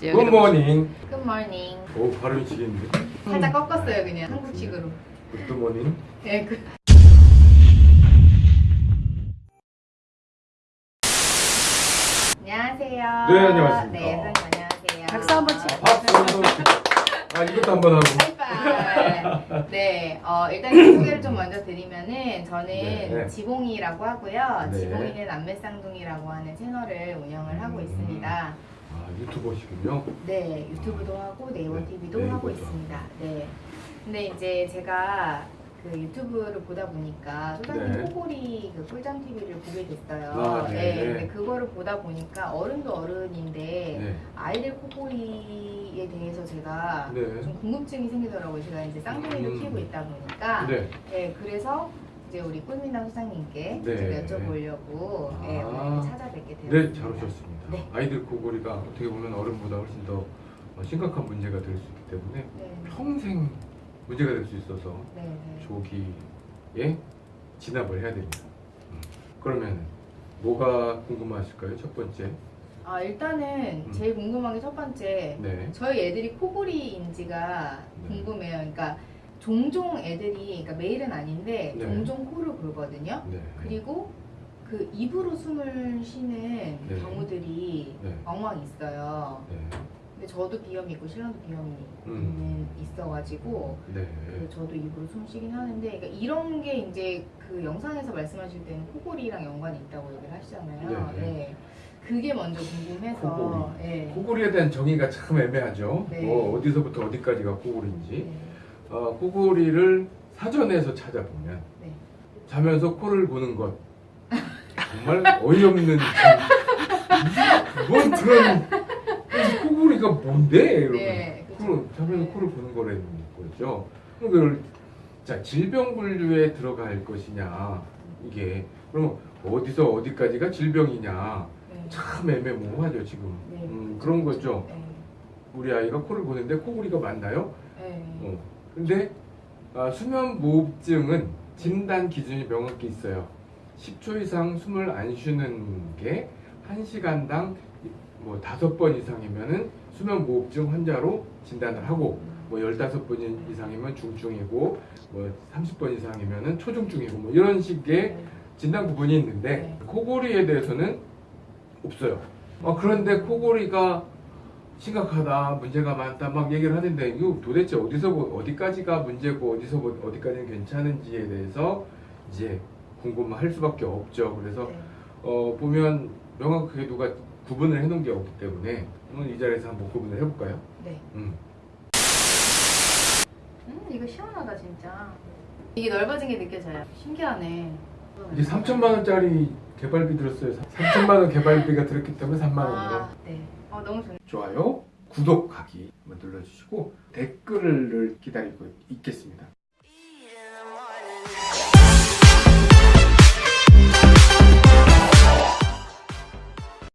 Good morning. Good morning. 오 발음이 지겠는데. 살짝 꺾었어요 그냥 한국식으로. Good morning. 네, 그. 안녕하세요. 네, 안녕하십니까. 네, 선생님 안녕하세요. 박수 한번 치고. 박수. 아 이것도 한번 하고. High five. 네, 어, 일단 소개를 좀 먼저 드리면은 저는 네. 지봉이라고 하고요. 네. 지봉이는 안매쌍둥이라고 하는 채널을 운영을 하고 음. 있습니다. 아 유튜버시군요. 네, 유튜브도 하고 네이버 네, TV도 네이버도 하고. 있습니다. 네. 근데 이제 제가 그 유튜브를 보다 보니까 소장님 네. 코골이 그 꿀잠 TV를 보게 됐어요. 아, 네. 근데 그거를 보다 보니까 어른도 어른인데 네. 아이들 코골이 에 대해서 제가 네. 좀 궁금증이 생기더라고요. 제가 이제 쌍둥이를 음. 키우고 있다 보니까 네. 네, 그래서 이제 우리 꿀미남 소장님께 네. 좀 여쭤보려고 네, 아. 오늘 찾아뵙게 되었습니다. 네, 잘 오셨습니다. 네. 아이들 코골이가 어떻게 보면 어른보다 훨씬 더 어, 심각한 문제가 될 수 있기 때문에 네, 평생 문제가 될 수 있어서 네, 네. 조기에 진압을 해야 됩니다. 음. 그러면 뭐가 궁금하실까요? 첫 번째. 아 일단은 음. 제일 궁금한 게 첫 번째 네. 저희 애들이 코골이인지가 네. 궁금해요. 그러니까 종종 애들이 그러니까 매일은 아닌데 네. 종종 코를 골거든요. 네. 그리고 그 입으로 숨을 쉬는 네. 경우들이 네. 왕왕 있어요. 네. 근데 저도 비염이 있고 신랑도 비염이 음. 있어가지고 네. 그 저도 입으로 숨 쉬긴 하는데 그러니까 이런 게 이제 그 영상에서 말씀하실 때는 코골이랑 연관이 있다고 얘기를 하시잖아요. 네. 네. 그게 먼저 궁금해서 코골이. 네. 코골이에 대한 정의가 참 애매하죠. 네. 뭐 어디서부터 어디까지가 코골인지. 네. 어, 코골이를 사전에서 찾아보면 네. 자면서 코를 고는 것 정말 어이없는 참- 뭔 그런 코골이가 뭔데? 이러고 네. 코를 자면서 네. 코를 고는 거라는 거죠. 그럼 그걸 자 질병 분류에 들어갈 것이냐 이게 그럼 어디서 어디까지가 질병이냐 네. 참 애매모호하죠 지금. 네, 음, 그런. 거죠. 네. 우리 아이가 코를 고는데 코골이가 맞나요? 네. 어. 근데 아, 수면 무호흡증은 진단 기준이 명확히 있어요. 10초 이상 숨을 안 쉬는 게 1시간당 뭐 5번 이상이면은 수면 무호흡증 환자로 진단을 하고 뭐 15번 이상이면 중증이고 뭐 30번 이상이면은 초중증이고 뭐 이런 식의 네. 진단 구분이 있는데 네. 코골이에 대해서는 없어요. 어, 그런데 코골이가 심각하다, 문제가 많다 막 얘기를 하는데 이거 도대체 어디서 어디까지가 문제고 어디서 어디까지는 괜찮은지에 대해서 이제 궁금할 수밖에 없죠. 그래서 네. 어, 보면 명확하게 누가 구분을 해놓은 게 없기 때문에 오늘 이 자리에서 한번 구분을 해볼까요? 네. 음. 음, 이거 시원하다 진짜. 이게 넓어진 게 느껴져요. 신기하네. 이게 3천만 원짜리 개발비 들었어요. 3천만 원 개발비가 들었기 때문에 3만 원으로. 아, 네. 어, 너무 좋네. 좋아요, 구독하기 한번 눌러주시고 댓글을 기다리고.